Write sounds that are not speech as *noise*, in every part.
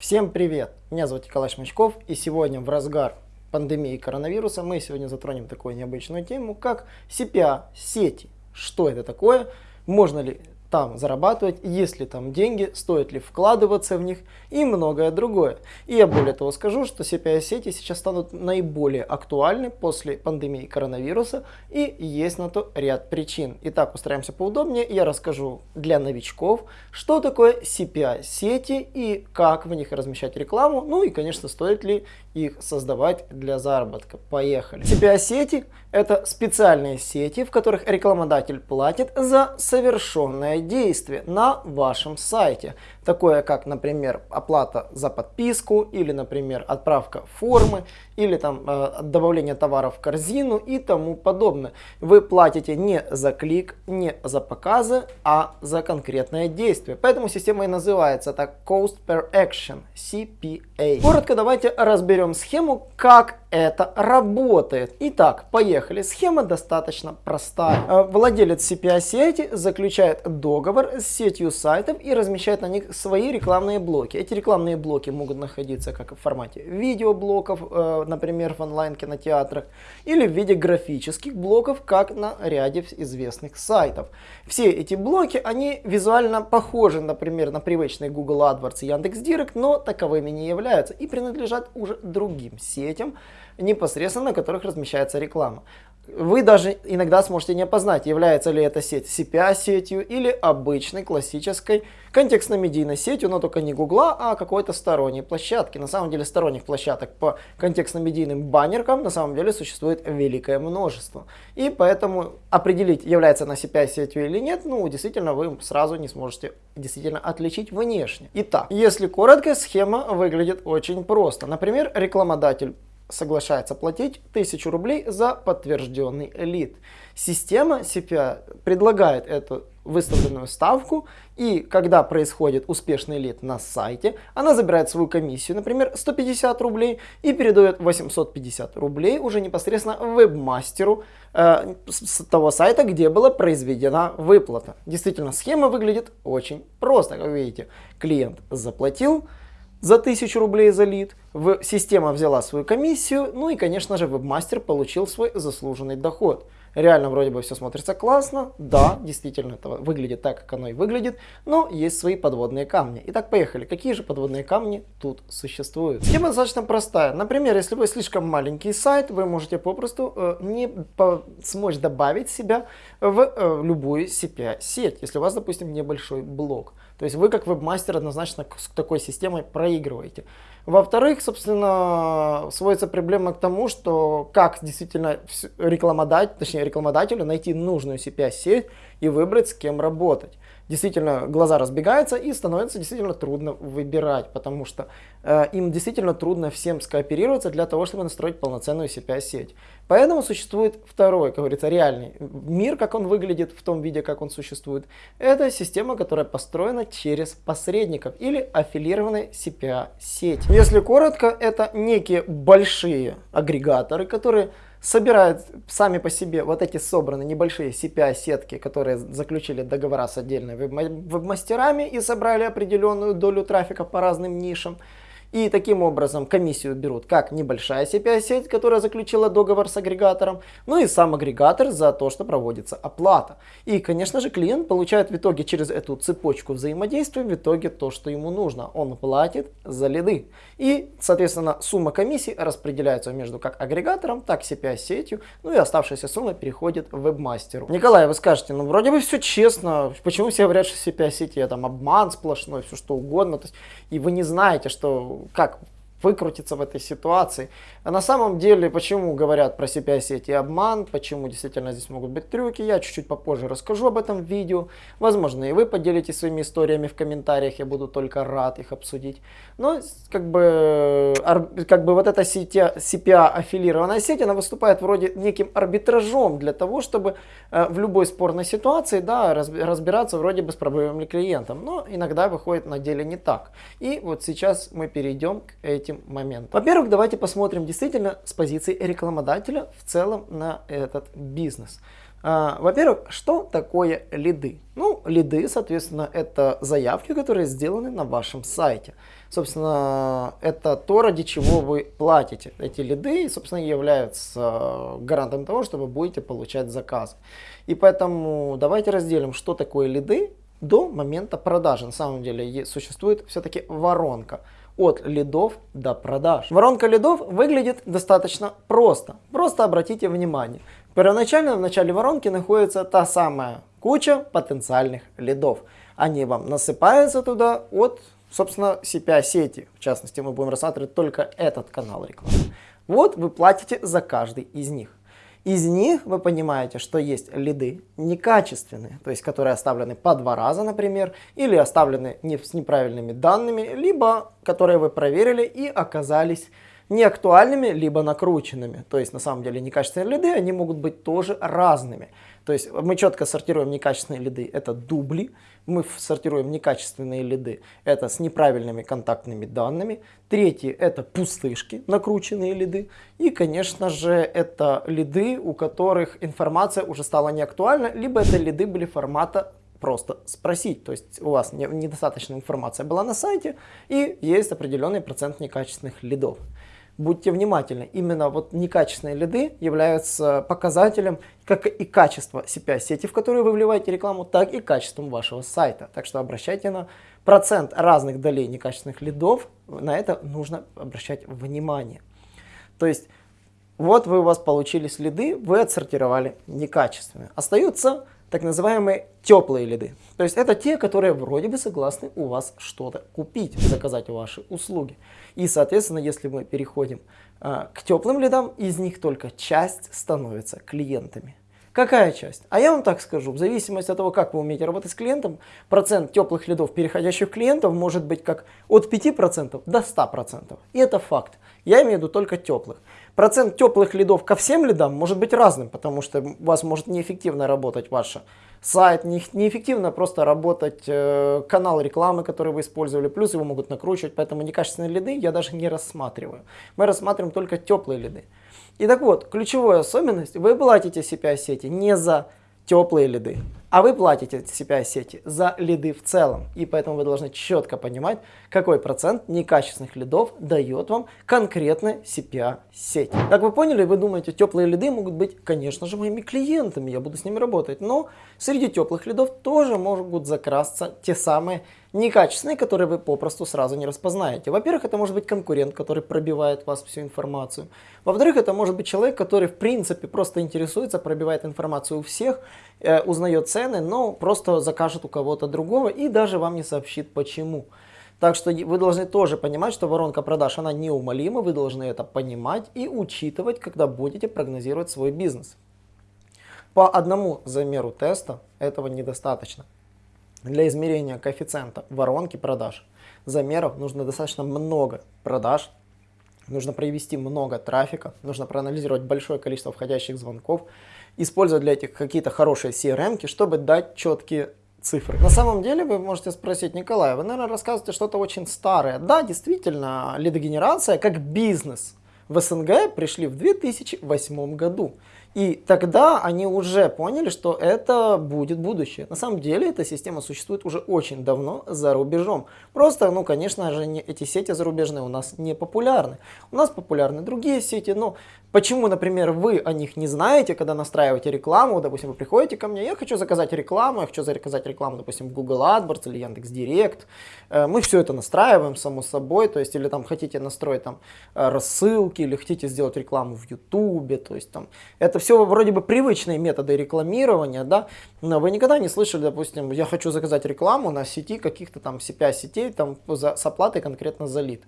Всем привет! Меня зовут Николай Шмачков и сегодня в разгар пандемии коронавируса мы сегодня затронем такую необычную тему, как CPA-сети. Что это такое? Можно ли там зарабатывать, есть ли там деньги, стоит ли вкладываться в них и многое другое. И я более того скажу, что CPI-сети сейчас станут наиболее актуальны после пандемии коронавируса и есть на то ряд причин. Итак, устраиваемся поудобнее, я расскажу для новичков, что такое CPI-сети и как в них размещать рекламу, ну и конечно стоит ли их создавать для заработка. Поехали. CPI-сети это специальные сети, в которых рекламодатель платит за совершенное действие на вашем сайте. Такое как, например, оплата за подписку или, например, отправка формы или там э, добавление товаров в корзину и тому подобное. Вы платите не за клик, не за показы, а за конкретное действие. Поэтому система и называется так Cost Per Action, CPA. Коротко давайте разберем схему, как это работает. Итак, поехали. Схема достаточно простая. Э, владелец CPA-сети заключает договор с сетью сайтов и размещает на них свои рекламные блоки. Эти рекламные блоки могут находиться как в формате видеоблоков, э, например, в онлайн-кинотеатрах, или в виде графических блоков, как на ряде известных сайтов. Все эти блоки, они визуально похожи, например, на привычные Google AdWords и Яндекс.Директ, но таковыми не являются и принадлежат уже другим сетям, непосредственно на которых размещается реклама. Вы даже иногда сможете не опознать, является ли эта сеть CPA-сетью или обычной классической контекстно-медийной сетью, но только не Гугла, а какой-то сторонней площадки. На самом деле сторонних площадок по контекстно-медийным баннеркам на самом деле существует великое множество. И поэтому определить, является она CPA-сетью или нет, ну действительно вы сразу не сможете действительно отличить внешне. Итак, если коротко, схема выглядит очень просто. Например, рекламодатель соглашается платить 1000 рублей за подтвержденный лид. Система CPA предлагает эту выставленную ставку, и когда происходит успешный лид на сайте, она забирает свою комиссию, например, 150 рублей, и передает 850 рублей уже непосредственно вебмастеру э, с того сайта, где была произведена выплата. Действительно, схема выглядит очень просто, как видите. Клиент заплатил, за 1000 рублей за лид, система взяла свою комиссию, ну и, конечно же, вебмастер получил свой заслуженный доход. Реально вроде бы все смотрится классно, да, действительно это выглядит так, как оно и выглядит, но есть свои подводные камни. Итак, поехали. Какие же подводные камни тут существуют? Схема достаточно простая. Например, если вы слишком маленький сайт, вы можете попросту э, не по смочь добавить себя в э, любую CPA-сеть, если у вас, допустим, небольшой блок. То есть вы как вебмастер однозначно с такой системой проигрываете. Во-вторых, собственно, сводится проблема к тому, что как действительно рекламодатель, точнее рекламодателю найти нужную CPA-сеть и выбрать, с кем работать действительно глаза разбегаются и становится действительно трудно выбирать, потому что э, им действительно трудно всем скооперироваться для того, чтобы настроить полноценную CPI-сеть. Поэтому существует второй, как говорится, реальный мир, как он выглядит в том виде, как он существует. Это система, которая построена через посредников или аффилированные CPA-сети. Если коротко, это некие большие агрегаторы, которые собирают сами по себе вот эти собранные небольшие CPI-сетки, которые заключили договора с отдельными веб-мастерами и собрали определенную долю трафика по разным нишам. И таким образом комиссию берут как небольшая CPI-сеть, которая заключила договор с агрегатором, ну и сам агрегатор за то, что проводится оплата. И, конечно же, клиент получает в итоге через эту цепочку взаимодействия в итоге то, что ему нужно. Он платит за лиды. И, соответственно, сумма комиссии распределяется между как агрегатором, так CPI-сетью, ну и оставшаяся сумма переходит вебмастеру. Николай, вы скажете, ну вроде бы все честно, почему все говорят, что CPI-сети это обман сплошной, все что угодно, то есть, и вы не знаете, что как выкрутиться в этой ситуации. А на самом деле, почему говорят про CPI-сети обман, почему действительно здесь могут быть трюки, я чуть-чуть попозже расскажу об этом видео. Возможно, и вы поделитесь своими историями в комментариях, я буду только рад их обсудить. Но как бы, как бы вот эта CPA-аффилированная сеть, она выступает вроде неким арбитражом для того, чтобы э, в любой спорной ситуации да, разбираться вроде бы с проблемами клиентом. Но иногда выходит на деле не так. И вот сейчас мы перейдем к этим моментом. Во-первых, давайте посмотрим с позиции рекламодателя в целом на этот бизнес. А, во-первых, что такое лиды? Ну, лиды, соответственно, это заявки, которые сделаны на вашем сайте. собственно, это то, ради чего вы платите. Эти лиды, собственно, являются гарантом того, что вы будете получать заказ. И поэтому давайте разделим, что такое лиды до момента продажи. На самом деле существует все-таки воронка от лидов до продаж. Воронка лидов выглядит достаточно просто. Просто обратите внимание. Первоначально в начале воронки находится та самая куча потенциальных лидов. Они вам насыпаются туда от, собственно, CPA-сети. В частности, мы будем рассматривать только этот канал рекламы. Вот вы платите за каждый из них. Из них вы понимаете, что есть лиды некачественные, то есть которые оставлены по два раза, например, или оставлены не, с неправильными данными, либо которые вы проверили и оказались неактуальными, либо накрученными. То есть на самом деле некачественные лиды, они могут быть тоже разными. То есть мы четко сортируем некачественные лиды, это дубли, мы сортируем некачественные лиды, это с неправильными контактными данными. Третье это пустышки, накрученные лиды. И конечно же это лиды, у которых информация уже стала неактуальна, либо это лиды были формата просто спросить. То есть у вас недостаточно информация была на сайте и есть определенный процент некачественных лидов будьте внимательны, именно вот некачественные лиды являются показателем как и качества CPA-сети, в которую вы вливаете рекламу, так и качеством вашего сайта. Так что обращайте на процент разных долей некачественных лидов, на это нужно обращать внимание. То есть вот вы у вас получились лиды, вы отсортировали некачественные. Остаются так называемые теплые лиды. То есть это те, которые вроде бы согласны у вас что-то купить, заказать ваши услуги. И, соответственно, если мы переходим э, к теплым лидам, из них только часть становится клиентами. Какая часть? А я вам так скажу, в зависимости от того, как вы умеете работать с клиентом, процент теплых лидов, переходящих клиентов, может быть как от 5% до 100%. И это факт. Я имею в виду только теплых. Процент теплых лидов ко всем лидам может быть разным, потому что у вас может неэффективно работать ваш сайт, не, неэффективно просто работать э, канал рекламы, который вы использовали, плюс его могут накручивать, поэтому некачественные лиды я даже не рассматриваю. Мы рассматриваем только теплые лиды. И так вот, ключевая особенность, вы платите CPI-сети не за теплые лиды. А вы платите CPI-сети за лиды в целом. И поэтому вы должны четко понимать, какой процент некачественных лидов дает вам конкретная CPA-сеть. Как вы поняли, вы думаете, теплые лиды могут быть, конечно же, моими клиентами, я буду с ними работать. Но среди теплых лидов тоже могут закрасться те самые некачественные, которые вы попросту сразу не распознаете. Во-первых, это может быть конкурент, который пробивает вас всю информацию. Во-вторых, это может быть человек, который в принципе просто интересуется, пробивает информацию у всех, э, узнает цены, но просто закажет у кого-то другого и даже вам не сообщит почему. Так что вы должны тоже понимать, что воронка продаж, она неумолима, вы должны это понимать и учитывать, когда будете прогнозировать свой бизнес. По одному замеру теста этого недостаточно. Для измерения коэффициента воронки продаж замеров нужно достаточно много продаж, нужно провести много трафика, нужно проанализировать большое количество входящих звонков, использовать для этих какие-то хорошие CRM, чтобы дать четкие цифры. На самом деле вы можете спросить, Николай, вы, наверное, рассказываете что-то очень старое. Да, действительно, лидогенерация как бизнес в СНГ пришли в 2008 году. И тогда они уже поняли, что это будет будущее. На самом деле эта система существует уже очень давно за рубежом. Просто, ну, конечно же, не, эти сети зарубежные у нас не популярны. У нас популярны другие сети, но почему, например, вы о них не знаете, когда настраиваете рекламу, допустим, вы приходите ко мне, я хочу заказать рекламу, я хочу заказать рекламу, допустим, в Google AdWords или Яндекс.Директ. Э, мы все это настраиваем, само собой, то есть, или там хотите настроить там э, рассылки, или хотите сделать рекламу в YouTube, то есть там, это это все вроде бы привычные методы рекламирования, да, но вы никогда не слышали, допустим, я хочу заказать рекламу на сети каких-то там CPA сетей там за, с оплатой конкретно за лид.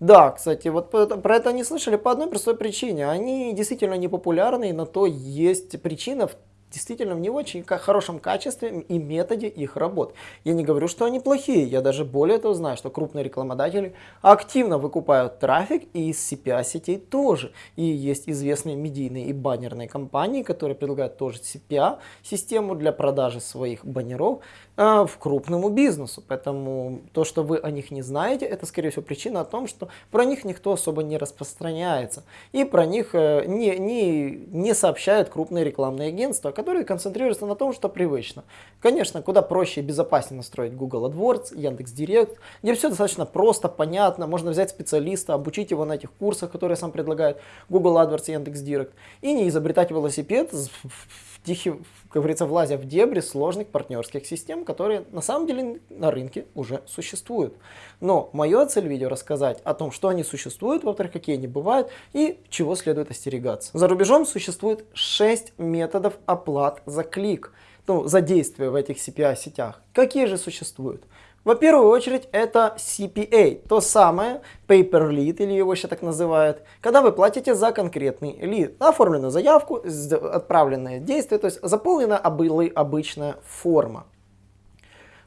Да, кстати, вот про это не слышали по одной простой причине. Они действительно не популярны, на то есть причина в действительно в не очень хорошем качестве и методе их работ. Я не говорю, что они плохие, я даже более того знаю, что крупные рекламодатели активно выкупают трафик и из CPA сетей тоже. И есть известные медийные и баннерные компании, которые предлагают тоже CPA систему для продажи своих баннеров в крупному бизнесу. Поэтому то, что вы о них не знаете, это, скорее всего, причина о том, что про них никто особо не распространяется. И про них э, не, не, не сообщают крупные рекламные агентства, которые концентрируются на том, что привычно. Конечно, куда проще и безопаснее настроить Google AdWords, Яндекс.Директ, где все достаточно просто, понятно, можно взять специалиста, обучить его на этих курсах, которые сам предлагает Google AdWords и Яндекс.Директ, и не изобретать велосипед в тихий, как говорится, влазя в дебри сложных партнерских систем, которые на самом деле на рынке уже существуют. Но моя цель видео рассказать о том, что они существуют, во-вторых, какие они бывают и чего следует остерегаться. За рубежом существует 6 методов оплат за клик, ну, за действие в этих CPI-сетях. Какие же существуют? Во первую очередь это CPA, то самое Pay per Lead, или его еще так называют, когда вы платите за конкретный лид, оформленную заявку, отправленное действие, то есть заполнена обычная форма.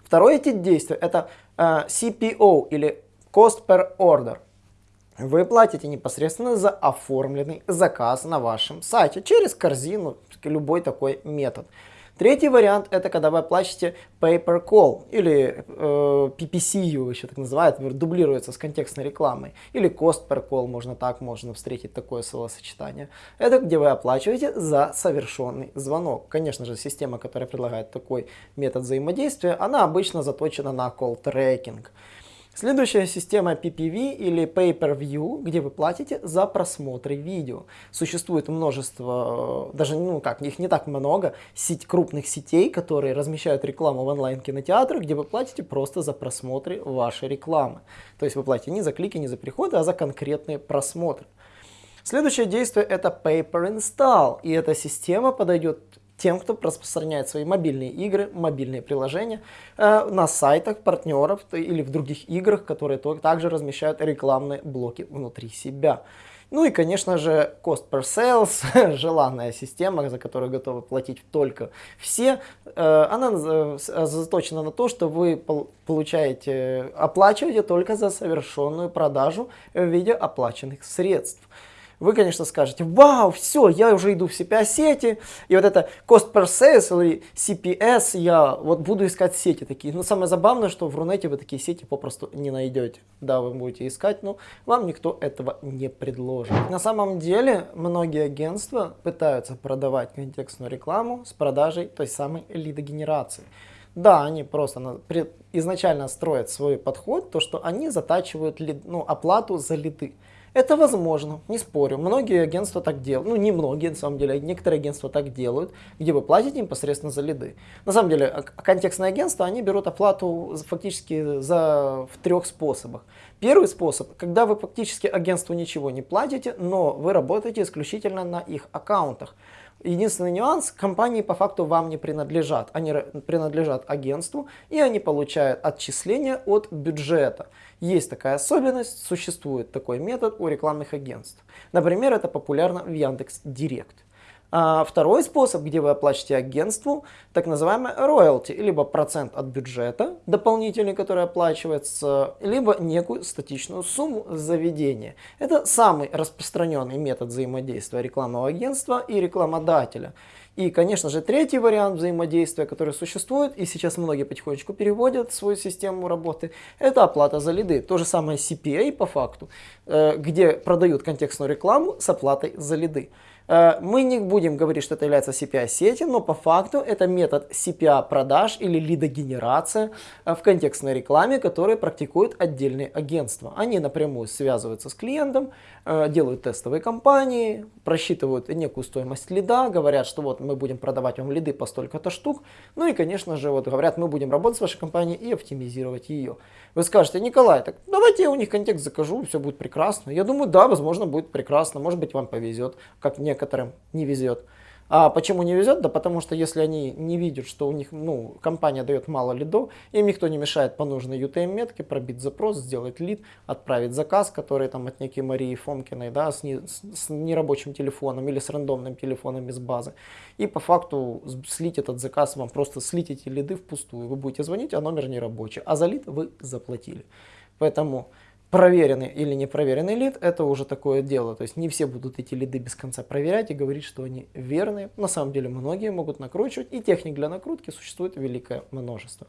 Второе тип действия это э, CPO или Cost per Order. Вы платите непосредственно за оформленный заказ на вашем сайте через корзину, любой такой метод. Третий вариант это когда вы оплачиваете pay per call или э, PPC его еще так называют, дублируется с контекстной рекламой. Или cost per call, можно так, можно встретить такое словосочетание. Это где вы оплачиваете за совершенный звонок. Конечно же, система, которая предлагает такой метод взаимодействия, она обычно заточена на call tracking. Следующая система PPV или Pay-Per-View, где вы платите за просмотры видео. Существует множество, даже ну как, их не так много, сеть крупных сетей, которые размещают рекламу в онлайн-кинотеатрах, где вы платите просто за просмотры вашей рекламы. То есть вы платите не за клики, не за приходы, а за конкретные просмотры. Следующее действие это Pay Per Install, и эта система подойдет тем, кто распространяет свои мобильные игры, мобильные приложения э, на сайтах партнеров или в других играх, которые также размещают рекламные блоки внутри себя. Ну и, конечно же, cost per sales, *laughs* желанная система, за которую готовы платить только все, э, она э, заточена на то, что вы получаете, оплачиваете только за совершенную продажу в виде оплаченных средств вы, конечно, скажете, вау, все, я уже иду в CPA-сети, и вот это cost per sales или CPS, я вот буду искать сети такие. Но самое забавное, что в Рунете вы такие сети попросту не найдете. Да, вы будете искать, но вам никто этого не предложит. На самом деле, многие агентства пытаются продавать контекстную рекламу с продажей той самой лидогенерации. Да, они просто изначально строят свой подход, то что они затачивают лид, ну, оплату за лиды. Это возможно, не спорю. Многие агентства так делают. Ну, не многие, на самом деле. Некоторые агентства так делают, где вы платите непосредственно за лиды. На самом деле, контекстные агентства, они берут оплату фактически за, в трех способах. Первый способ, когда вы фактически агентству ничего не платите, но вы работаете исключительно на их аккаунтах. Единственный нюанс, компании по факту вам не принадлежат. Они принадлежат агентству и они получают отчисления от бюджета. Есть такая особенность, существует такой метод у рекламных агентств. Например, это популярно в Яндекс Директ. А второй способ, где вы оплачиваете агентству, так называемый роялти, либо процент от бюджета дополнительный, который оплачивается, либо некую статичную сумму заведения. Это самый распространенный метод взаимодействия рекламного агентства и рекламодателя. И, конечно же, третий вариант взаимодействия, который существует, и сейчас многие потихонечку переводят свою систему работы, это оплата за лиды. То же самое CPA по факту, э, где продают контекстную рекламу с оплатой за лиды. Э, мы не будем говорить, что это является CPA-сети, но по факту это метод CPA-продаж или лидогенерация э, в контекстной рекламе, который практикуют отдельные агентства. Они напрямую связываются с клиентом, э, делают тестовые кампании, просчитывают некую стоимость лида, говорят, что вот мы будем продавать вам лиды по столько-то штук, ну и, конечно же, вот говорят, мы будем работать с вашей компанией и оптимизировать ее. Вы скажете, Николай, так давайте я у них контекст закажу, все будет прекрасно. Я думаю, да, возможно, будет прекрасно, может быть, вам повезет, как некоторым не везет. А почему не везет? Да потому что если они не видят, что у них, ну, компания дает мало лидов, им никто не мешает по нужной UTM-метке пробить запрос, сделать лид, отправить заказ, который там от некой Марии Фомкиной, да, с, не, с нерабочим телефоном или с рандомным телефоном из базы. И по факту слить этот заказ вам, просто слить эти лиды впустую. Вы будете звонить, а номер не рабочий, а за лид вы заплатили. Поэтому проверенный или не проверенный лид, это уже такое дело. То есть не все будут эти лиды без конца проверять и говорить, что они верные. На самом деле многие могут накручивать, и техник для накрутки существует великое множество.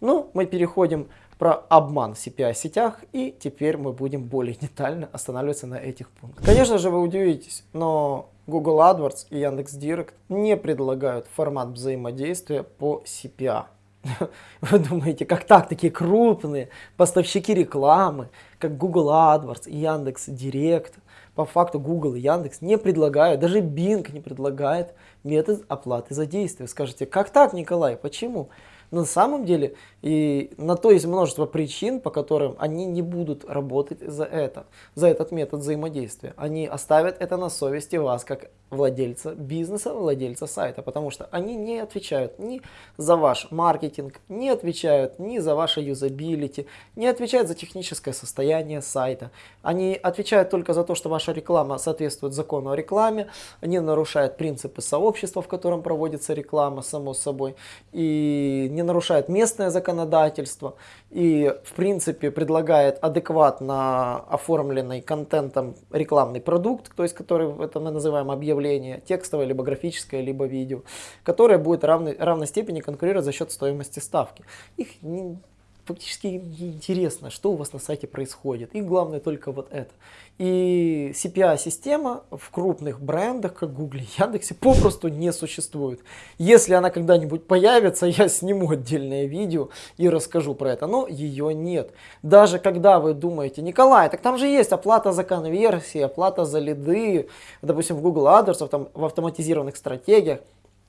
Ну, мы переходим про обман в CPI-сетях, и теперь мы будем более детально останавливаться на этих пунктах. Конечно же, вы удивитесь, но Google AdWords и Яндекс.Директ не предлагают формат взаимодействия по CPA. *laughs* Вы думаете, как так, такие крупные поставщики рекламы, как Google AdWords Яндекс Директ, по факту Google и Яндекс не предлагают, даже Bing не предлагает метод оплаты за действие. Скажите, как так, Николай, почему? на самом деле и на то есть множество причин, по которым они не будут работать за это, за этот метод взаимодействия. Они оставят это на совести вас, как владельца бизнеса, владельца сайта, потому что они не отвечают ни за ваш маркетинг, не отвечают ни за ваше юзабилити, не отвечают за техническое состояние сайта. Они отвечают только за то, что ваша реклама соответствует закону о рекламе, не нарушает принципы сообщества, в котором проводится реклама, само собой, и не нарушает местное законодательство, и в принципе предлагает адекватно оформленный контентом рекламный продукт, то есть который это мы называем объявление, текстовое, либо графическое, либо видео, которое будет равной, равной степени конкурировать за счет стоимости ставки. Их не, фактически интересно, что у вас на сайте происходит. И главное только вот это. И CPI-система в крупных брендах, как Google и Яндексе, попросту не существует. Если она когда-нибудь появится, я сниму отдельное видео и расскажу про это, но ее нет. Даже когда вы думаете, Николай, так там же есть оплата за конверсии, оплата за лиды, допустим, в Google AdWords, там, в автоматизированных стратегиях,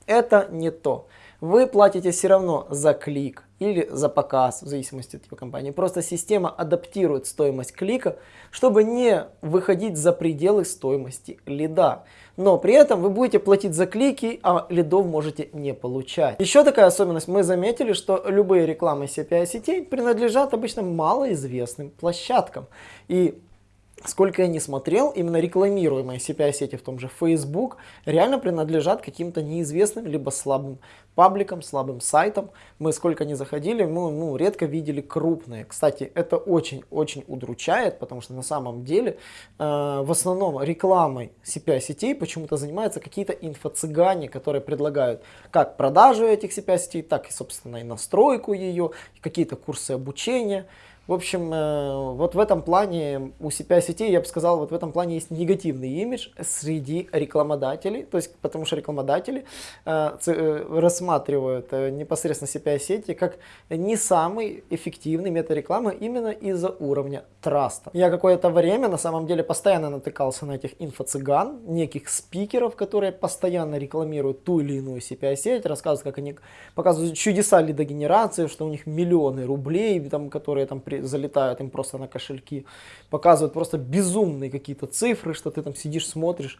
это не то. Вы платите все равно за клик или за показ, в зависимости от его компании. Просто система адаптирует стоимость клика, чтобы не выходить за пределы стоимости лида. Но при этом вы будете платить за клики, а лидов можете не получать. Еще такая особенность, мы заметили, что любые рекламы CPI сетей принадлежат обычно малоизвестным площадкам. И сколько я не смотрел, именно рекламируемые CPI-сети в том же Facebook реально принадлежат каким-то неизвестным либо слабым пабликам, слабым сайтам. Мы сколько не заходили, мы ну, редко видели крупные. Кстати, это очень-очень удручает, потому что на самом деле э, в основном рекламой CPI-сетей почему-то занимаются какие-то инфо-цыгане, которые предлагают как продажу этих CPI-сетей, так и, собственно, и настройку ее, какие-то курсы обучения. В общем, э, вот в этом плане у CPI сетей, я бы сказал, вот в этом плане есть негативный имидж среди рекламодателей, то есть потому что рекламодатели э, э, рассматривают непосредственно CPI сети как не самый эффективный метод рекламы именно из-за уровня траста. Я какое-то время на самом деле постоянно натыкался на этих инфо-цыган, неких спикеров, которые постоянно рекламируют ту или иную CPI сеть, рассказывают, как они показывают чудеса лидогенерации, что у них миллионы рублей, там, которые там при залетают им просто на кошельки, показывают просто безумные какие-то цифры, что ты там сидишь, смотришь,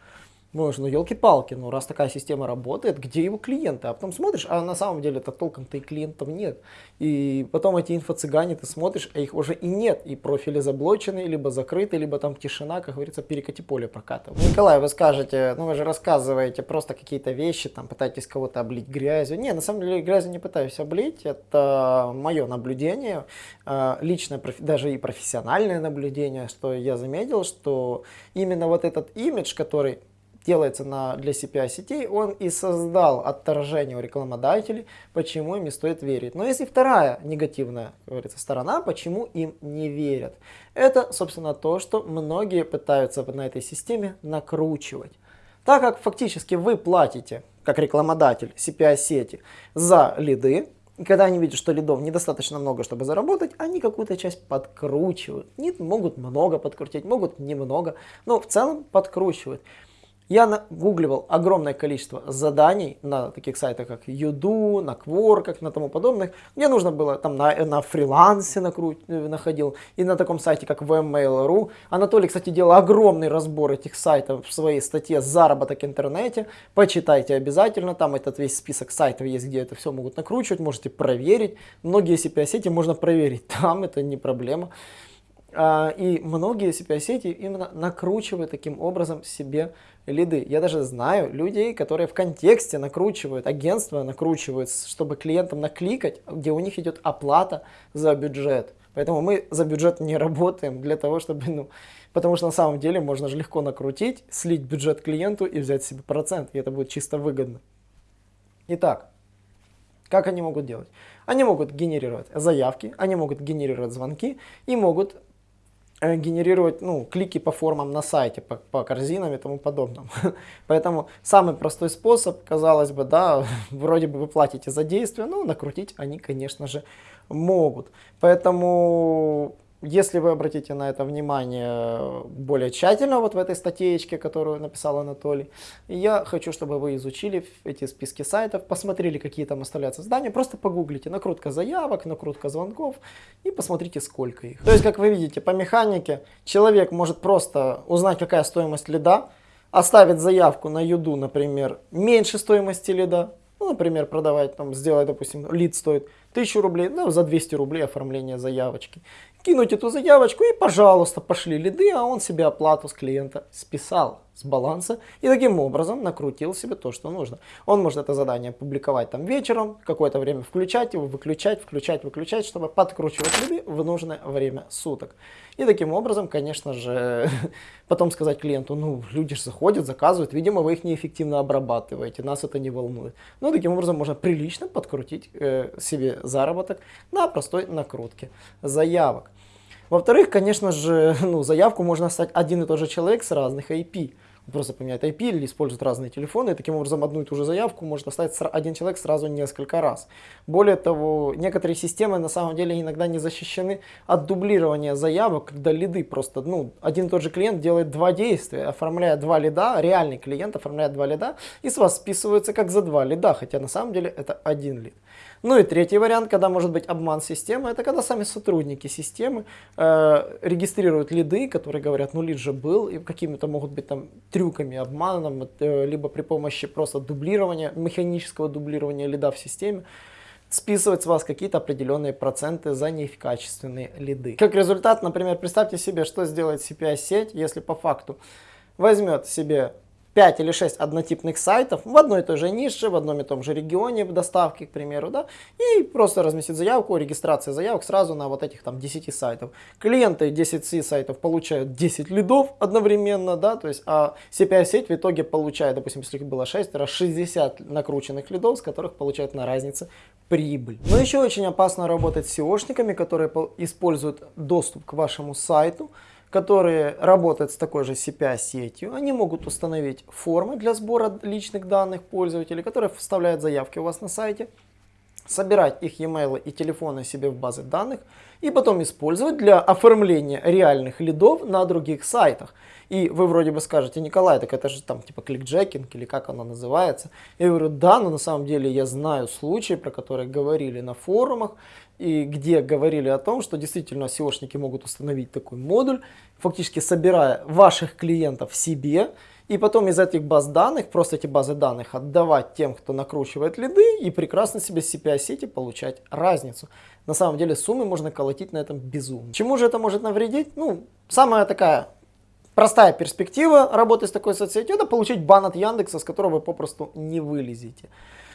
Думаешь, ну елки-палки, ну раз такая система работает, где его клиенты? А потом смотришь, а на самом деле это толком-то и клиентов нет. И потом эти инфо-цыгане ты смотришь, а их уже и нет. И профили заблочены, либо закрыты, либо там тишина, как говорится, перекати поле прокатывает. Николай, вы скажете, ну вы же рассказываете просто какие-то вещи, там пытаетесь кого-то облить грязью. Не, на самом деле грязью не пытаюсь облить, это мое наблюдение, а, личное, даже и профессиональное наблюдение, что я заметил, что именно вот этот имидж, который делается на, для CPI сетей, он и создал отторжение у рекламодателей, почему им не стоит верить. Но есть и вторая негативная, говорится, сторона, почему им не верят. Это, собственно, то, что многие пытаются на этой системе накручивать. Так как фактически вы платите, как рекламодатель CPI сети, за лиды, и когда они видят, что лидов недостаточно много, чтобы заработать, они какую-то часть подкручивают. Не могут много подкрутить, могут немного, но в целом подкручивают. Я нагугливал огромное количество заданий на таких сайтах, как Юду, на Quark, на тому подобных. Мне нужно было там на, на фрилансе накру... Э, находил, и на таком сайте, как vmail.ru. Анатолий, кстати, делал огромный разбор этих сайтов в своей статье «Заработок в интернете». Почитайте обязательно, там этот весь список сайтов есть, где это все могут накручивать, можете проверить. Многие CPI-сети можно проверить *laughs* там, это не проблема. А, и многие CPI-сети именно накручивают таким образом себе лиды. Я даже знаю людей, которые в контексте накручивают, агентства накручивают, чтобы клиентам накликать, где у них идет оплата за бюджет. Поэтому мы за бюджет не работаем для того, чтобы, ну, потому что на самом деле можно же легко накрутить, слить бюджет клиенту и взять себе процент, и это будет чисто выгодно. Итак, как они могут делать? Они могут генерировать заявки, они могут генерировать звонки и могут генерировать ну, клики по формам на сайте, по, по корзинам и тому подобному. *laughs* Поэтому самый простой способ, казалось бы, да, *laughs* вроде бы вы платите за действие, но накрутить они, конечно же, могут. Поэтому если вы обратите на это внимание более тщательно, вот в этой статейке, которую написал Анатолий, я хочу, чтобы вы изучили эти списки сайтов, посмотрели, какие там оставляются здания, просто погуглите. Накрутка заявок, накрутка звонков и посмотрите, сколько их. То есть, как вы видите, по механике человек может просто узнать, какая стоимость лида, оставить заявку на юду, например, меньше стоимости лида, ну, например, продавать, там, сделать, допустим, лид стоит 1000 рублей, ну, за 200 рублей оформление заявочки кинуть эту заявочку и, пожалуйста, пошли лиды, а он себе оплату с клиента списал с баланса и таким образом накрутил себе то, что нужно. Он может это задание публиковать там вечером, какое-то время включать его, выключать, включать, выключать, чтобы подкручивать лиды в нужное время суток. И таким образом, конечно же, *laughs* потом сказать клиенту, ну, люди же заходят, заказывают, видимо, вы их неэффективно обрабатываете, нас это не волнует. Ну, таким образом можно прилично подкрутить э, себе заработок на простой накрутке заявок. Во-вторых, конечно же, *laughs* ну, заявку можно стать один и тот же человек с разных IP. просто поменяет IP или использует разные телефоны, и таким образом одну и ту же заявку может оставить один человек сразу несколько раз. Более того, некоторые системы на самом деле иногда не защищены от дублирования заявок, когда лиды просто, ну, один и тот же клиент делает два действия, оформляя два лида, реальный клиент оформляет два лида, и с вас списывается как за два лида, хотя на самом деле это один лид. Ну и третий вариант, когда может быть обман системы, это когда сами сотрудники системы э, регистрируют лиды, которые говорят, ну лид же был, и какими-то могут быть там трюками, обманом, э, либо при помощи просто дублирования, механического дублирования лида в системе, списывать с вас какие-то определенные проценты за некачественные лиды. Как результат, например, представьте себе, что сделает CPI-сеть, если по факту возьмет себе 5 или 6 однотипных сайтов в одной и той же нише, в одном и том же регионе в доставке, к примеру, да, и просто разместить заявку, регистрация заявок сразу на вот этих там 10 сайтов. Клиенты 10 сайтов получают 10 лидов одновременно, да, то есть, а CPI-сеть в итоге получает, допустим, если их было 6, раз 60 накрученных лидов, с которых получают на разнице прибыль. Но еще очень опасно работать с SEOшниками, которые используют доступ к вашему сайту, которые работают с такой же CPI-сетью, они могут установить формы для сбора личных данных пользователей, которые вставляют заявки у вас на сайте, собирать их e-mail и телефоны себе в базы данных и потом использовать для оформления реальных лидов на других сайтах. И вы вроде бы скажете, Николай, так это же там типа кликджекинг или как оно называется. Я говорю, да, но на самом деле я знаю случаи, про которые говорили на форумах, и где говорили о том, что действительно SEOшники могут установить такой модуль, фактически собирая ваших клиентов себе, и потом из этих баз данных, просто эти базы данных отдавать тем, кто накручивает лиды, и прекрасно себе с CPI-сети получать разницу. На самом деле суммы можно колотить на этом безумно. Чему же это может навредить? Ну, самая такая простая перспектива работы с такой соцсетью, это получить бан от Яндекса, с которого вы попросту не вылезете.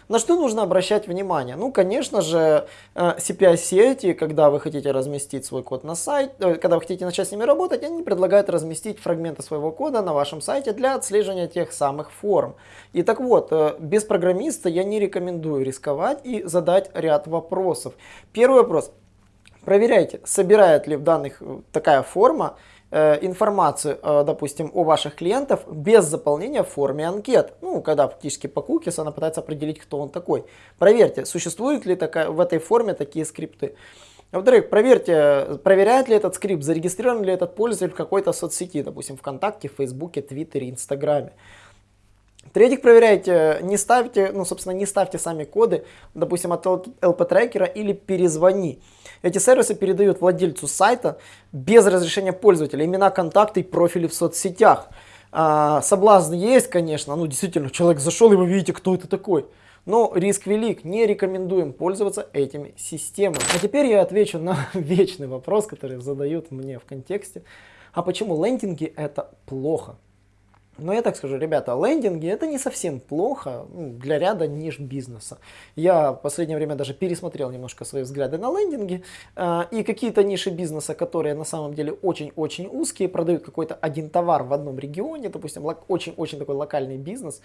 На что нужно обращать внимание? Ну, конечно же, э, CPI-сети, когда вы хотите разместить свой код на сайт, э, когда вы хотите начать с ними работать, они предлагают разместить фрагменты своего кода на вашем сайте для отслеживания тех самых форм. И так вот, э, без программиста я не рекомендую рисковать и задать ряд вопросов. Первый вопрос. Проверяйте, собирает ли в данных такая форма информацию, э, допустим, о ваших клиентах без заполнения в форме анкет. Ну, когда фактически по кукис она пытается определить, кто он такой. Проверьте, существуют ли такая, в этой форме такие скрипты. Во-вторых, проверьте, проверяет ли этот скрипт, зарегистрирован ли этот пользователь в какой-то соцсети, допустим, ВКонтакте, Фейсбуке, Твиттере, Инстаграме. В-третьих, проверяйте, не ставьте, ну, собственно, не ставьте сами коды, допустим, от LP-трекера или перезвони. Эти сервисы передают владельцу сайта без разрешения пользователя имена, контакты и профили в соцсетях. А, соблазн есть, конечно, ну действительно, человек зашел и вы видите, кто это такой. Но риск велик, не рекомендуем пользоваться этими системами. А теперь я отвечу на *laughs* вечный вопрос, который задают мне в контексте. А почему лендинги это плохо? Но я так скажу, ребята, лендинги это не совсем плохо ну, для ряда ниш бизнеса. Я в последнее время даже пересмотрел немножко свои взгляды на лендинги. Э, и какие-то ниши бизнеса, которые на самом деле очень-очень узкие, продают какой-то один товар в одном регионе, допустим, очень-очень такой локальный бизнес,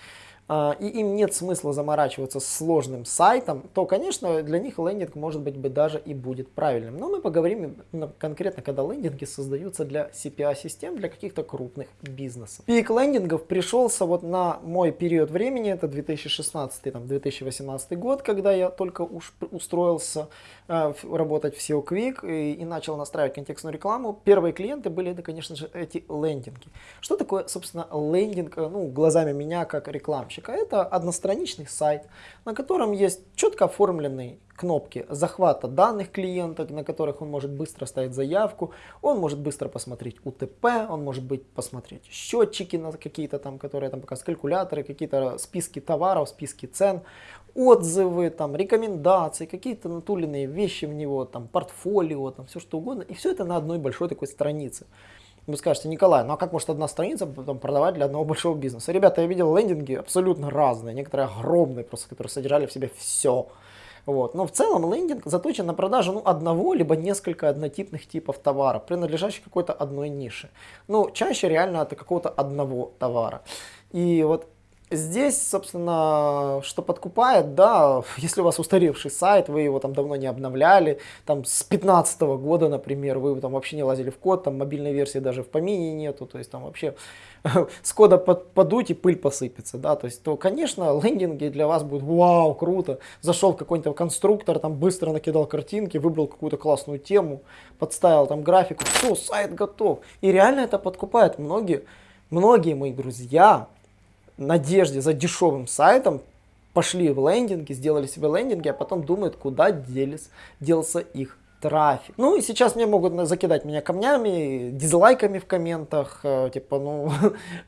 э, и им нет смысла заморачиваться с сложным сайтом, то, конечно, для них лендинг может быть бы даже и будет правильным. Но мы поговорим конкретно, когда лендинги создаются для CPA-систем, для каких-то крупных бизнесов. Пик лендинг тренингов пришелся вот на мой период времени, это 2016-2018 год, когда я только уж устроился э, работать в SEO Quick и, и начал настраивать контекстную рекламу. Первые клиенты были, это, конечно же, эти лендинги. Что такое, собственно, лендинг, э, ну, глазами меня как рекламщика? Это одностраничный сайт, на котором есть четко оформленный кнопки захвата данных клиента, на которых он может быстро ставить заявку, он может быстро посмотреть УТП, он может быть посмотреть счетчики на какие-то там, которые там показывают, калькуляторы, какие-то списки товаров, списки цен, отзывы, там, рекомендации, какие-то натуленные вещи в него, там, портфолио, там, все что угодно. И все это на одной большой такой странице. Вы скажете, Николай, ну а как может одна страница потом продавать для одного большого бизнеса? Ребята, я видел лендинги абсолютно разные, некоторые огромные, просто которые содержали в себе все. Вот. Но в целом лендинг заточен на продажу ну, одного либо несколько однотипных типов товара, принадлежащих какой-то одной нише. Ну, чаще реально это какого-то одного товара. И вот Здесь, собственно, что подкупает, да, если у вас устаревший сайт, вы его там давно не обновляли, там с 15 -го года, например, вы там вообще не лазили в код, там мобильной версии даже в помине нету, то есть там вообще *laughs* с кода под, подуть и пыль посыпется, да, то есть, то, конечно, лендинги для вас будут вау, круто, зашел какой-то конструктор, там быстро накидал картинки, выбрал какую-то классную тему, подставил там графику, все, сайт готов. И реально это подкупает многие, многие мои друзья, надежде за дешевым сайтом пошли в лендинги, сделали себе лендинги, а потом думают, куда делись, делся их трафик. Ну и сейчас мне могут закидать меня камнями, дизлайками в комментах, э, типа, ну,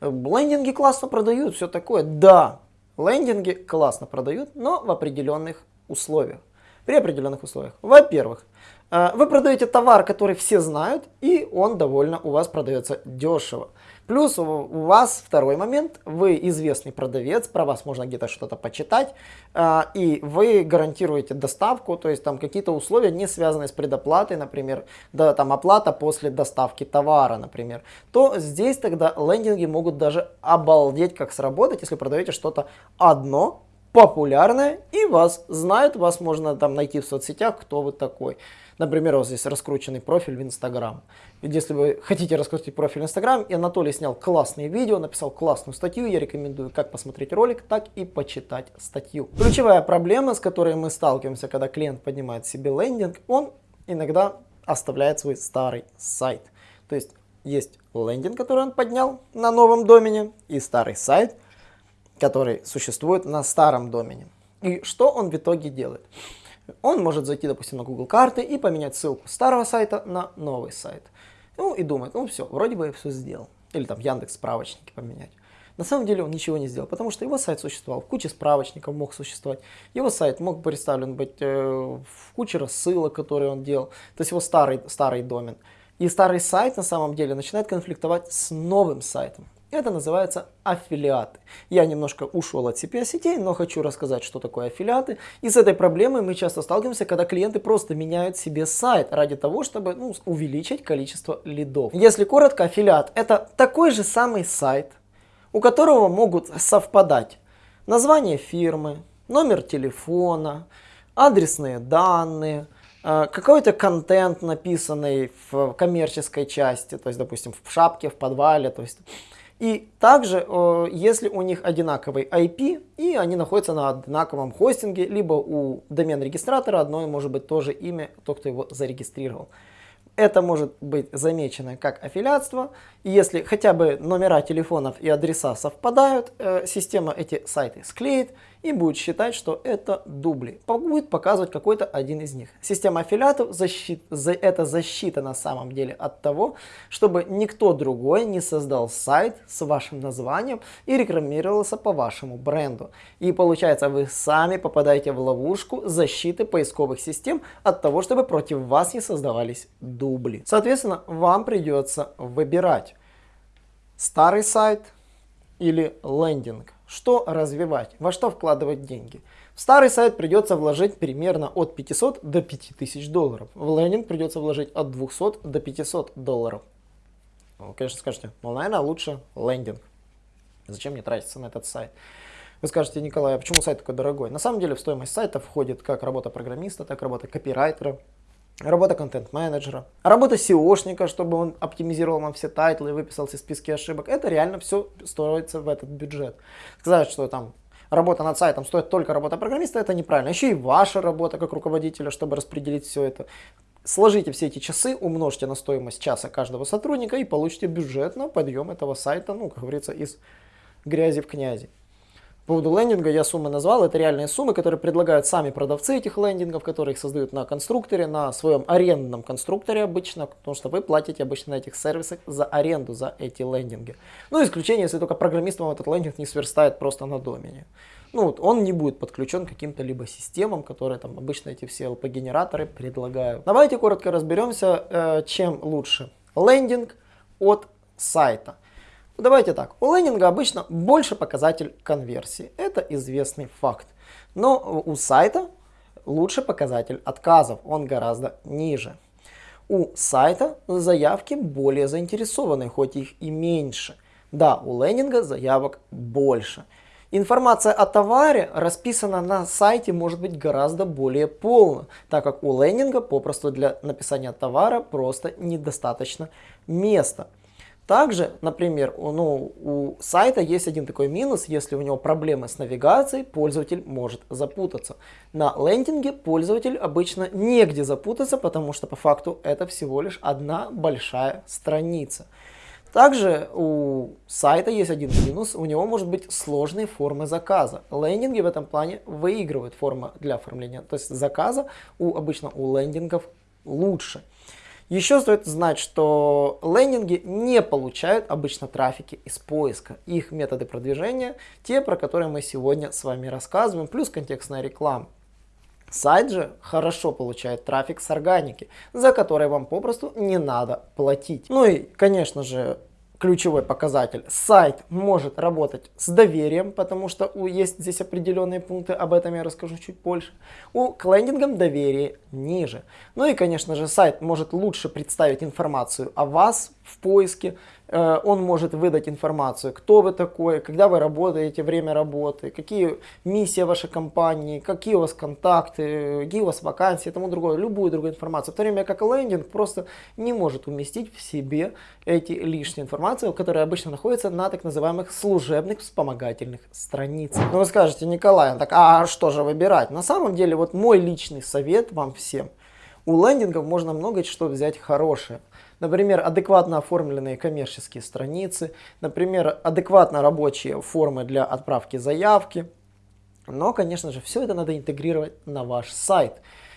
*laughs* лендинги классно продают, все такое. Да, лендинги классно продают, но в определенных условиях. При определенных условиях. Во-первых, э, вы продаете товар, который все знают, и он довольно у вас продается дешево. Плюс у вас второй момент, вы известный продавец, про вас можно где-то что-то почитать, а, и вы гарантируете доставку, то есть там какие-то условия не связанные с предоплатой, например, да, там оплата после доставки товара, например, то здесь тогда лендинги могут даже обалдеть как сработать, если продаете что-то одно, популярное, и вас знают, вас можно там найти в соцсетях, кто вы такой. Например, вас есть раскрученный профиль в Инстаграм. Если вы хотите раскрутить профиль в Инстаграм, и Анатолий снял классные видео, написал классную статью, я рекомендую как посмотреть ролик, так и почитать статью. Ключевая проблема, с которой мы сталкиваемся, когда клиент поднимает себе лендинг, он иногда оставляет свой старый сайт. То есть есть лендинг, который он поднял на новом домене, и старый сайт, который существует на старом домене. И что он в итоге делает? Он может зайти, допустим, на Google карты и поменять ссылку старого сайта на новый сайт. Ну и думает, ну все, вроде бы я все сделал. Или там Яндекс справочники поменять. На самом деле он ничего не сделал, потому что его сайт существовал, в куче справочников мог существовать. Его сайт мог представлен быть э, в куче рассылок, которые он делал. То есть его старый, старый домен. И старый сайт на самом деле начинает конфликтовать с новым сайтом. Это называется аффилиаты. Я немножко ушел от CPA-сетей, но хочу рассказать, что такое аффилиаты. И с этой проблемой мы часто сталкиваемся, когда клиенты просто меняют себе сайт ради того, чтобы ну, увеличить количество лидов. Если коротко, аффилиат это такой же самый сайт, у которого могут совпадать название фирмы, номер телефона, адресные данные, э, какой-то контент, написанный в коммерческой части, то есть, допустим, в шапке, в подвале, то есть и также, э, если у них одинаковый IP, и они находятся на одинаковом хостинге, либо у домен-регистратора одно может быть тоже имя, тот, кто его зарегистрировал. Это может быть замечено как аффилиатство. И если хотя бы номера телефонов и адреса совпадают, э, система эти сайты склеит и будет считать, что это дубли. Будет показывать какой-то один из них. Система аффилиатов защит, за, это защита на самом деле от того, чтобы никто другой не создал сайт с вашим названием и рекламировался по вашему бренду. И получается вы сами попадаете в ловушку защиты поисковых систем от того, чтобы против вас не создавались дубли. Соответственно, вам придется выбирать старый сайт, или лендинг. Что развивать, во что вкладывать деньги. В старый сайт придется вложить примерно от 500 до 5000 долларов. В лендинг придется вложить от 200 до 500 долларов. Вы, конечно, скажете, ну, наверное, лучше лендинг. Зачем мне тратиться на этот сайт? Вы скажете, Николай, а почему сайт такой дорогой? На самом деле в стоимость сайта входит как работа программиста, так и работа копирайтера, работа контент-менеджера, работа SEO шника, чтобы он оптимизировал вам все title ы и выписал все списки ошибок. Это реально все строится в этот бюджет. Сказать, что там работа над сайтом стоит только работа программиста, это неправильно. Еще и ваша работа как руководителя, чтобы распределить все это. Сложите все эти часы, умножьте на стоимость часа каждого сотрудника и получите бюджет на подъем этого сайта, ну, как говорится, из грязи в князи. По поводу лендинга я суммы назвал. Это реальные суммы, которые предлагают сами продавцы этих лендингов, которые их создают на конструкторе, на своем арендном конструкторе обычно, потому что вы платите обычно на этих сервисах за аренду за эти лендинги. Ну, исключение, если только программист вам этот лендинг не сверстает просто на домене. Ну, вот он не будет подключен к каким-то либо системам, которые там обычно эти все LP-генераторы предлагают. Давайте коротко разберемся, э, чем лучше лендинг от сайта. Давайте так, у лендинга обычно больше показатель конверсии, это известный факт. Но у сайта лучше показатель отказов, он гораздо ниже. У сайта заявки более заинтересованы, хоть их и меньше. Да, у лендинга заявок больше. Информация о товаре расписана на сайте может быть гораздо более полно, так как у лендинга попросту для написания товара просто недостаточно места. Также, например, ну, у сайта есть один такой минус, если у него проблемы с навигацией, пользователь может запутаться. На лендинге пользователь обычно негде запутаться, потому что по факту это всего лишь одна большая страница. Также у сайта есть один минус, у него может быть сложные формы заказа. Лендинги в этом плане выигрывают форма для оформления, то есть заказа у, обычно у лендингов лучше. Еще стоит знать, что лендинги не получают обычно трафики из поиска. Их методы продвижения те, про которые мы сегодня с вами рассказываем, плюс контекстная реклама. Сайт же хорошо получает трафик с органики, за который вам попросту не надо платить. Ну и, конечно же, ключевой показатель. Сайт может работать с доверием, потому что есть здесь определенные пункты, об этом я расскажу чуть позже. У к лендингам доверие ниже. Ну и, конечно же, сайт может лучше представить информацию о вас в поиске, Э, он может выдать информацию, кто вы такой, когда вы работаете, время работы, какие миссии вашей компании, какие у вас контакты, какие у вас вакансии и тому другое, любую другую информацию. В то время как лендинг просто не может уместить в себе эти лишние информации, которые обычно находятся на так называемых служебных вспомогательных страницах. Но вы скажете, Николай, так а что же выбирать? На самом деле, вот мой личный совет вам всем. У лендингов можно много что взять хорошее. Например, адекватно оформленные коммерческие страницы, например, адекватно рабочие формы для отправки заявки. Но, конечно же, все это надо интегрировать на ваш сайт.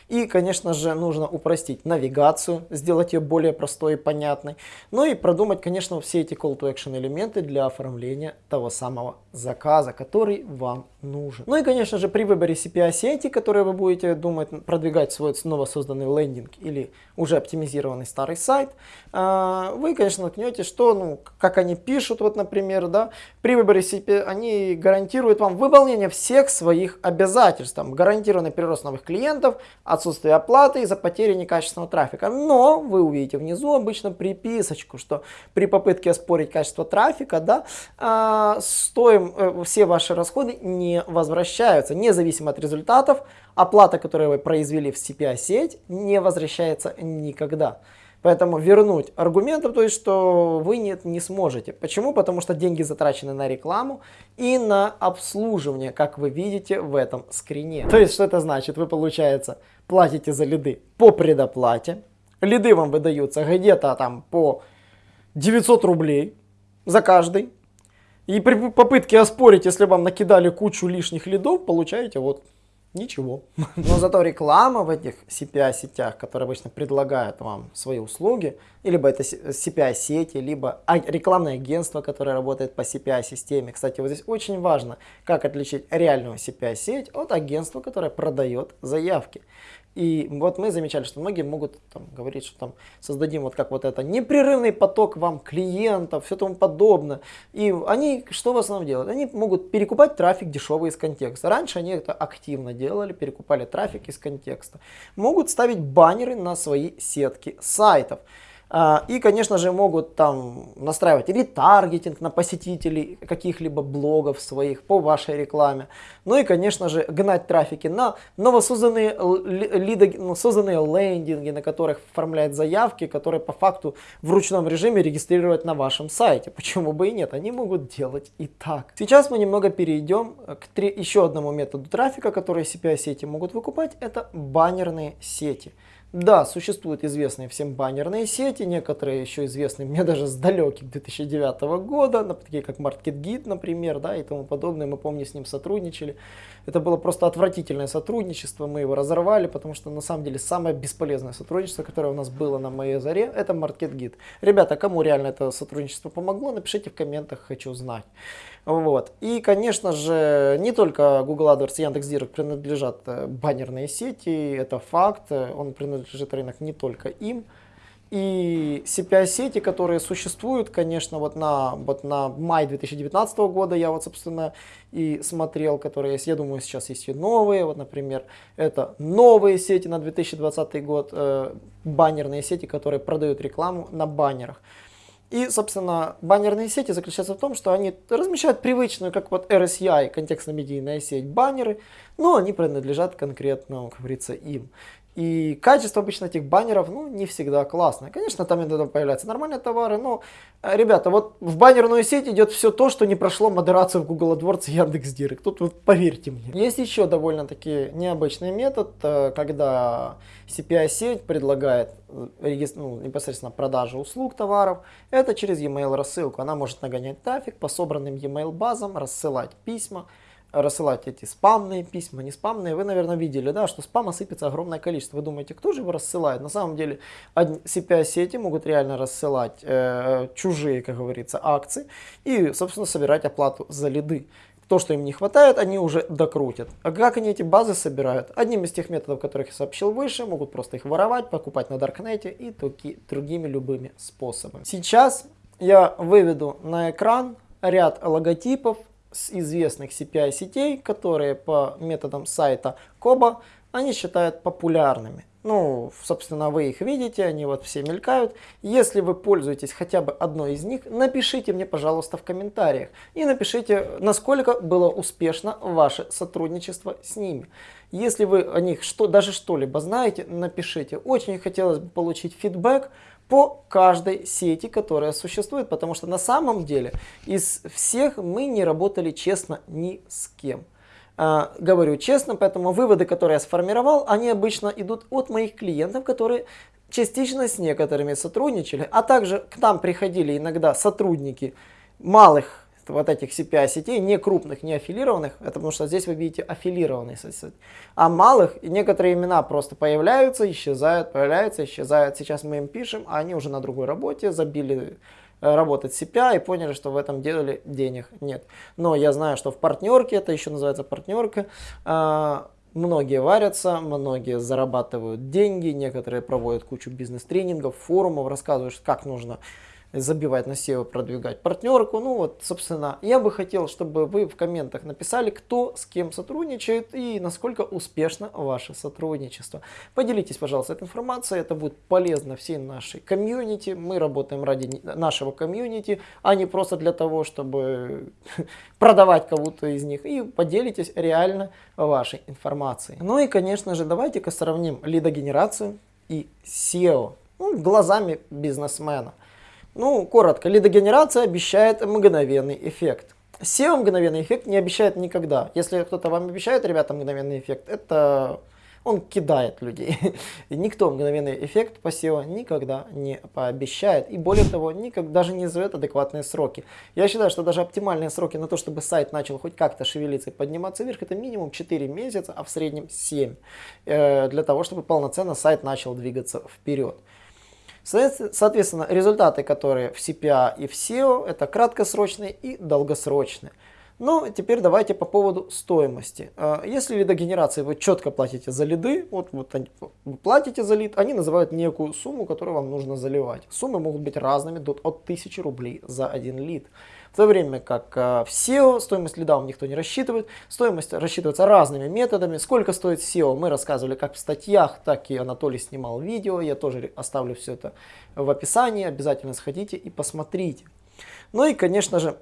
И, конечно же, нужно упростить навигацию, сделать ее более простой и понятной. Ну и продумать, конечно, все эти call to action элементы для оформления того самого заказа, который вам нужен. Ну и, конечно же, при выборе CPI-сети, которые вы будете думать продвигать свой снова созданный лендинг или уже оптимизированный старый сайт, а, вы, конечно, наткнетесь, что, ну, как они пишут, вот, например, да, при выборе CPI они гарантируют вам выполнение всех своих обязательств, там, гарантированный прирост новых клиентов, отсутствие оплаты из-за потери некачественного трафика. Но вы увидите внизу обычно приписочку, что при попытке оспорить качество трафика, да, а, стоим, э, все ваши расходы не возвращаются, независимо от результатов, оплата, которую вы произвели в CPI-сеть, не возвращается никогда. Поэтому вернуть аргументов, то есть, что вы нет, не сможете. Почему? Потому что деньги затрачены на рекламу и на обслуживание, как вы видите в этом скрине. То есть, что это значит? Вы, получается, платите за лиды по предоплате. Лиды вам выдаются где-то там по 900 рублей за каждый. И при попытке оспорить, если вам накидали кучу лишних лидов, получаете вот Ничего. *laughs* Но зато реклама в этих CPI-сетях, которые обычно предлагают вам свои услуги, либо это CPI-сети, либо рекламное агентство, которое работает по CPI-системе. Кстати, вот здесь очень важно, как отличить реальную CPI-сеть от агентства, которое продает заявки. И вот мы замечали, что многие могут там, говорить, что там создадим вот как вот это непрерывный поток вам клиентов, все тому подобное. И они что в основном делают? Они могут перекупать трафик дешевый из контекста. Раньше они это активно делали, перекупали трафик из контекста. Могут ставить баннеры на свои сетки сайтов. А, и, конечно же, могут там настраивать ретаргетинг на посетителей каких-либо блогов своих по вашей рекламе. Ну и, конечно же, гнать трафики на новосозданные лиды, созданные лендинги, на которых оформляют заявки, которые по факту в ручном режиме регистрировать на вашем сайте. Почему бы и нет? Они могут делать и так. Сейчас мы немного перейдем к три, еще одному методу трафика, который CPI-сети могут выкупать. Это баннерные сети. Да, существуют известные всем баннерные сети, некоторые еще известны мне *laughs* даже с далеких 2009 года, такие как MarketGit, например, да, и тому подобное. Мы, помню, с ним сотрудничали. Это было просто отвратительное сотрудничество, мы его разорвали, потому что на самом деле самое бесполезное сотрудничество, которое у нас было на моей заре, это MarketGit. Ребята, кому реально это сотрудничество помогло, напишите в комментах, хочу знать. Вот. И, конечно же, не только Google AdWords и Яндекс.Директ принадлежат э, баннерные сети, это факт, он принадлежит рынок не только им. И CPI-сети, которые существуют, конечно, вот на, вот на май 2019 года я вот, собственно, и смотрел, которые есть. Я думаю, сейчас есть и новые. Вот, например, это новые сети на 2020 год, э, баннерные сети, которые продают рекламу на баннерах. И, собственно, баннерные сети заключаются в том, что они размещают привычную, как вот RSI, контекстно-медийная сеть, баннеры, но они принадлежат конкретно, как говорится, им. И качество обычно этих баннеров, ну, не всегда классное. Конечно, там иногда появляются нормальные товары, но, э, ребята, вот в баннерную сеть идет все то, что не прошло модерацию в Google AdWords и Яндекс.Директ. Тут вот поверьте мне. Есть еще довольно-таки необычный метод, э, когда CPI-сеть предлагает э, ну, непосредственно продажу услуг, товаров. Это через e-mail рассылку. Она может нагонять трафик по собранным e-mail базам, рассылать письма рассылать эти спамные письма, не спамные. Вы, наверное, видели, да, что спама сыпется огромное количество. Вы думаете, кто же его рассылает? На самом деле CPI-сети могут реально рассылать э, чужие, как говорится, акции и, собственно, собирать оплату за лиды. То, что им не хватает, они уже докрутят. А как они эти базы собирают? Одним из тех методов, которых я сообщил выше, могут просто их воровать, покупать на Даркнете и таки, другими любыми способами. Сейчас я выведу на экран ряд логотипов с известных CPI сетей, которые по методам сайта Коба они считают популярными. Ну, собственно, вы их видите, они вот все мелькают. Если вы пользуетесь хотя бы одной из них, напишите мне, пожалуйста, в комментариях. И напишите, насколько было успешно ваше сотрудничество с ними. Если вы о них что, даже что-либо знаете, напишите. Очень хотелось бы получить фидбэк по каждой сети, которая существует, потому что на самом деле из всех мы не работали честно ни с кем. Uh, говорю честно, поэтому выводы, которые я сформировал, они обычно идут от моих клиентов, которые частично с некоторыми сотрудничали, а также к нам приходили иногда сотрудники малых вот этих CPI сетей, не крупных, не аффилированных, это потому что здесь вы видите аффилированные сети, а малых, и некоторые имена просто появляются, исчезают, появляются, исчезают. Сейчас мы им пишем, а они уже на другой работе, забили э, работать CPI и поняли, что в этом деле денег нет. Но я знаю, что в партнерке, это еще называется партнерка, а, Многие варятся, многие зарабатывают деньги, некоторые проводят кучу бизнес-тренингов, форумов, рассказывают, как нужно забивать на SEO, продвигать партнерку. Ну вот, собственно, я бы хотел, чтобы вы в комментах написали, кто с кем сотрудничает и насколько успешно ваше сотрудничество. Поделитесь, пожалуйста, этой информацией, это будет полезно всей нашей комьюнити. Мы работаем ради нашего комьюнити, а не просто для того, чтобы *laughs* продавать кого-то из них. И поделитесь реально вашей информацией. Ну и, конечно же, давайте-ка сравним лидогенерацию и SEO ну, глазами бизнесмена. Ну, коротко, лидогенерация обещает мгновенный эффект. SEO мгновенный эффект не обещает никогда. Если кто-то вам обещает, ребята, мгновенный эффект, это он кидает людей. *laughs* И никто мгновенный эффект по SEO никогда не пообещает. И более того, никак, даже не назовет адекватные сроки. Я считаю, что даже оптимальные сроки на то, чтобы сайт начал хоть как-то шевелиться и подниматься вверх, это минимум 4 месяца, а в среднем 7. Э, для того, чтобы полноценно сайт начал двигаться вперед. Соответственно, результаты, которые в CPA и в SEO, это краткосрочные и долгосрочные. Ну, теперь давайте по поводу стоимости. А, если лидогенерации вы четко платите за лиды, вот, вот вы платите за лид, они называют некую сумму, которую вам нужно заливать. Суммы могут быть разными, от 1000 рублей за один лид. В то время как а, в SEO стоимость лида вам никто не рассчитывает, стоимость рассчитывается разными методами. Сколько стоит SEO, мы рассказывали как в статьях, так и Анатолий снимал видео, я тоже оставлю все это в описании, обязательно сходите и посмотрите. Ну и, конечно же,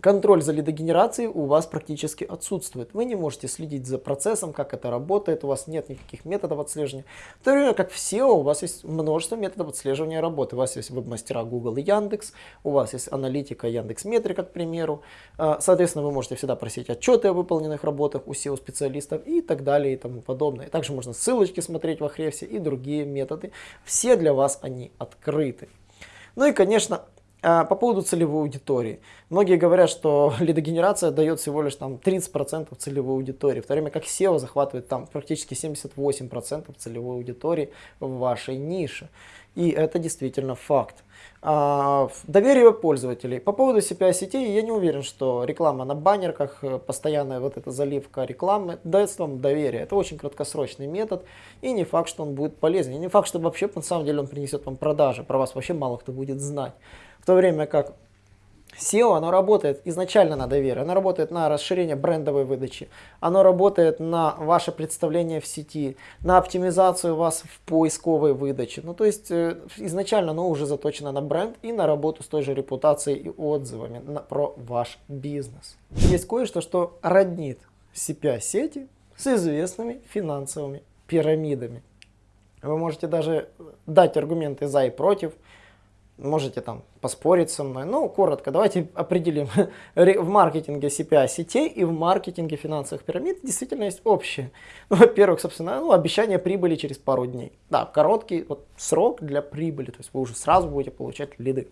Контроль за лидогенерацией у вас практически отсутствует. Вы не можете следить за процессом, как это работает, у вас нет никаких методов отслеживания. В то время как в SEO у вас есть множество методов отслеживания работы. У вас есть веб-мастера Google и Яндекс, у вас есть аналитика Яндекс Метрика, к примеру. А, соответственно, вы можете всегда просить отчеты о выполненных работах у SEO-специалистов и так далее и тому подобное. Также можно ссылочки смотреть в Ahrefs и другие методы. Все для вас они открыты. Ну и, конечно, по поводу целевой аудитории. Многие говорят, что *laughs* лидогенерация дает всего лишь там 30% целевой аудитории, в то время как SEO захватывает там практически 78% целевой аудитории в вашей нише. И это действительно факт. А, доверие пользователей. По поводу CPI сетей я не уверен, что реклама на баннерках, э, постоянная вот эта заливка рекламы даст вам доверие. Это очень краткосрочный метод и не факт, что он будет полезен. И не факт, что вообще на самом деле он принесет вам продажи. Про вас вообще мало кто будет знать. В то время как SEO, оно работает изначально на доверие, оно работает на расширение брендовой выдачи, оно работает на ваше представление в сети, на оптимизацию вас в поисковой выдаче. Ну, то есть э, изначально оно уже заточено на бренд и на работу с той же репутацией и отзывами на, про ваш бизнес. Есть кое-что, что роднит CPA-сети с известными финансовыми пирамидами. Вы можете даже дать аргументы за и против, можете там поспорить со мной. Ну, коротко, давайте определим. *laughs* в маркетинге CPI сетей и в маркетинге финансовых пирамид действительно есть общее. Ну, во-первых, собственно, ну, обещание прибыли через пару дней. Да, короткий вот, срок для прибыли, то есть вы уже сразу будете получать лиды.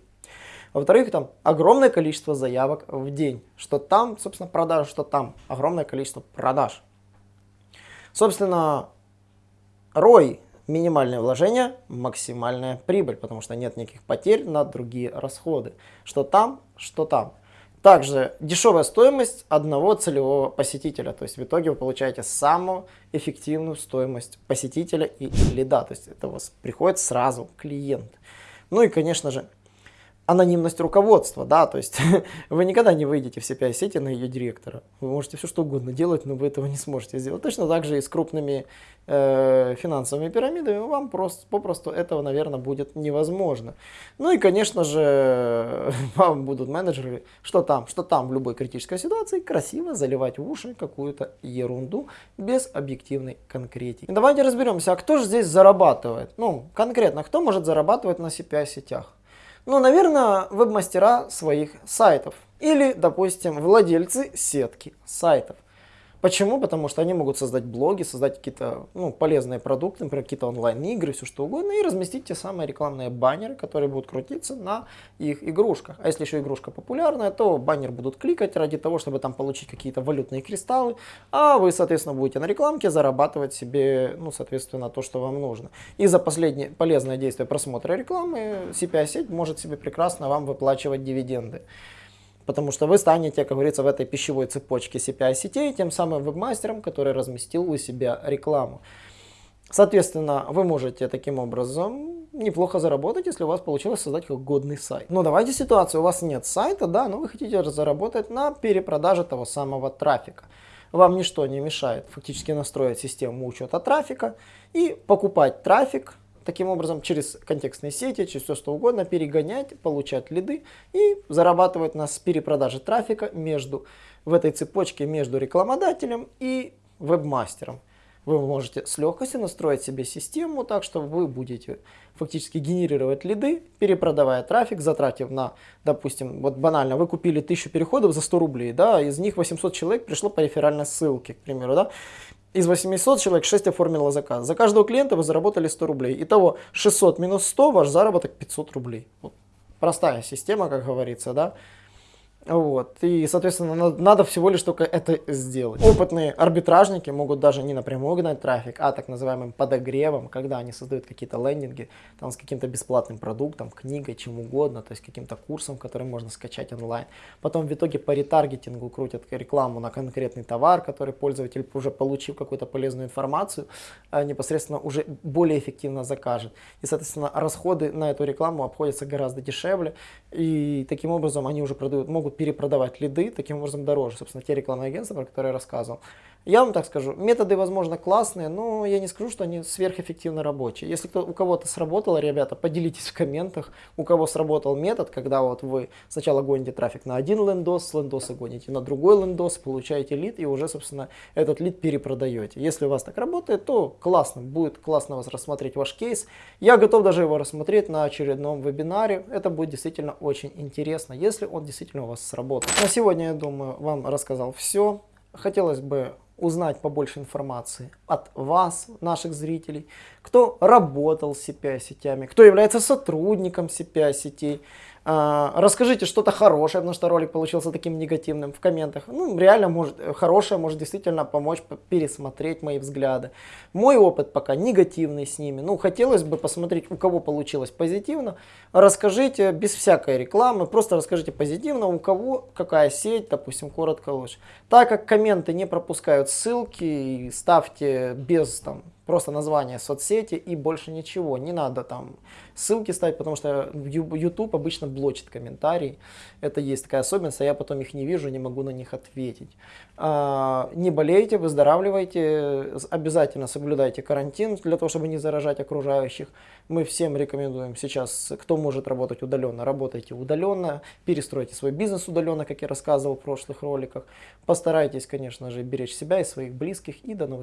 Во-вторых, там огромное количество заявок в день. Что там, собственно, продаж, что там огромное количество продаж. Собственно, ROI минимальное вложение, максимальная прибыль, потому что нет никаких потерь на другие расходы. Что там, что там. Также дешевая стоимость одного целевого посетителя. То есть в итоге вы получаете самую эффективную стоимость посетителя и лида. То есть это у вас приходит сразу клиент. Ну и конечно же анонимность руководства, да, то есть *laughs* вы никогда не выйдете в CPI сети на ее директора. Вы можете все что угодно делать, но вы этого не сможете сделать. Точно так же и с крупными э, финансовыми пирамидами вам просто, попросту этого, наверное, будет невозможно. Ну и, конечно же, *laughs* вам будут менеджеры, что там, что там в любой критической ситуации, красиво заливать в уши какую-то ерунду без объективной конкретики. Давайте разберемся, а кто же здесь зарабатывает? Ну, конкретно, кто может зарабатывать на CPI сетях? Ну, наверное, веб-мастера своих сайтов. Или, допустим, владельцы сетки сайтов. Почему? Потому что они могут создать блоги, создать какие-то ну, полезные продукты, например, какие-то онлайн-игры, все что угодно, и разместить те самые рекламные баннеры, которые будут крутиться на их игрушках. А если еще игрушка популярная, то баннер будут кликать ради того, чтобы там получить какие-то валютные кристаллы, а вы, соответственно, будете на рекламке зарабатывать себе, ну, соответственно, то, что вам нужно. И за последнее полезное действие просмотра рекламы CPI-сеть может себе прекрасно вам выплачивать дивиденды потому что вы станете, как говорится, в этой пищевой цепочке CPI-сетей тем самым вебмастером, который разместил у себя рекламу. Соответственно, вы можете таким образом неплохо заработать, если у вас получилось создать годный сайт. Но давайте ситуацию, у вас нет сайта, да, но вы хотите заработать на перепродаже того самого трафика. Вам ничто не мешает фактически настроить систему учета трафика и покупать трафик таким образом через контекстные сети, через все что угодно перегонять, получать лиды и зарабатывать на перепродаже трафика между, в этой цепочке между рекламодателем и вебмастером. Вы можете с легкостью настроить себе систему так, что вы будете фактически генерировать лиды, перепродавая трафик, затратив на, допустим, вот банально, вы купили 1000 переходов за 100 рублей, да, из них 800 человек пришло по реферальной ссылке, к примеру, да, из 800 человек 6 оформило заказ. За каждого клиента вы заработали 100 рублей. Итого 600 минус 100, ваш заработок 500 рублей. Вот. Простая система, как говорится, да. Вот. И, соответственно, на- надо всего лишь только это сделать. Опытные арбитражники могут даже не напрямую гнать трафик, а так называемым подогревом, когда они создают какие-то лендинги там, с каким-то бесплатным продуктом, книгой, чем угодно, то есть каким-то курсом, который можно скачать онлайн. Потом в итоге по ретаргетингу крутят рекламу на конкретный товар, который пользователь, уже получив какую-то полезную информацию, э, непосредственно уже более эффективно закажет. И, соответственно, расходы на эту рекламу обходятся гораздо дешевле, и таким образом они уже продают, могут перепродавать лиды, таким образом дороже. Собственно, те рекламные агентства, про которые я рассказывал. Я вам так скажу, методы, возможно, классные, но я не скажу, что они сверхэффективно рабочие. Если кто, у кого-то сработало, ребята, поделитесь в комментах, у кого сработал метод, когда вот вы сначала гоните трафик на один лендос, с лендоса гоните на другой лендос, получаете лид и уже, собственно, этот лид перепродаете. Если у вас так работает, то классно, будет классно вас рассмотреть ваш кейс. Я готов даже его рассмотреть на очередном вебинаре. Это будет действительно очень интересно, если он действительно у вас сработает. На сегодня, я думаю, вам рассказал все. Хотелось бы узнать побольше информации от вас, наших зрителей, кто работал с CPI-сетями, кто является сотрудником CPI-сетей. А, Расскажите что-то хорошее, потому что ролик получился таким негативным в комментах. Ну, реально, может, хорошее может действительно помочь пересмотреть мои взгляды. Мой опыт пока негативный с ними. Ну, хотелось бы посмотреть, у кого получилось позитивно. Расскажите без всякой рекламы, просто расскажите позитивно, у кого какая сеть, допустим, коротко лучше. Так как комменты не пропускают ссылки, ставьте без там просто название соцсети и больше ничего. Не надо там ссылки ставить, потому что YouTube обычно блочит комментарии. Это есть такая особенность, а я потом их не вижу, не могу на них ответить. А, Не болейте, выздоравливайте, обязательно соблюдайте карантин для того, чтобы не заражать окружающих. Мы всем рекомендуем сейчас, кто может работать удаленно, работайте удаленно, перестройте свой бизнес удаленно, как я рассказывал в прошлых роликах. Постарайтесь, конечно же, беречь себя и своих близких и до новых